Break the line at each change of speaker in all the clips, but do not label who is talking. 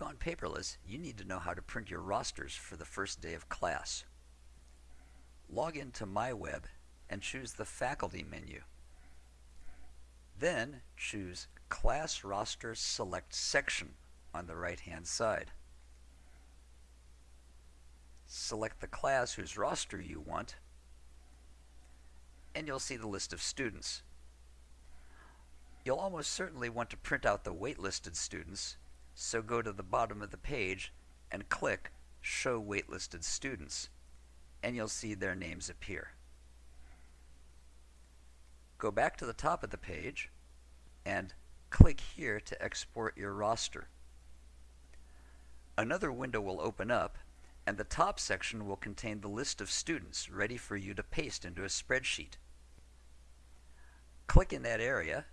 gone paperless, you need to know how to print your rosters for the first day of class. Log into MyWeb and choose the Faculty menu. Then choose Class Roster Select Section on the right-hand side. Select the class whose roster you want, and you'll see the list of students. You'll almost certainly want to print out the waitlisted students, so go to the bottom of the page and click Show Waitlisted Students, and you'll see their names appear. Go back to the top of the page and click here to export your roster. Another window will open up and the top section will contain the list of students ready for you to paste into a spreadsheet. Click in that area,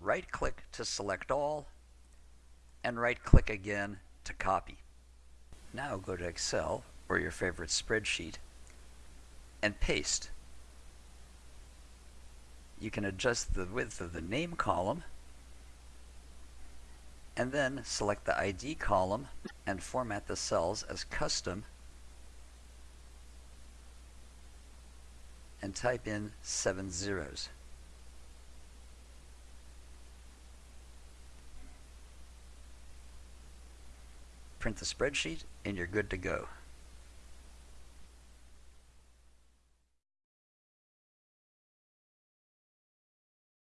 right-click to select all, and right-click again to copy. Now go to Excel or your favorite spreadsheet and paste. You can adjust the width of the name column and then select the ID column and format the cells as custom and type in seven zeros. Print the spreadsheet and you're good to go.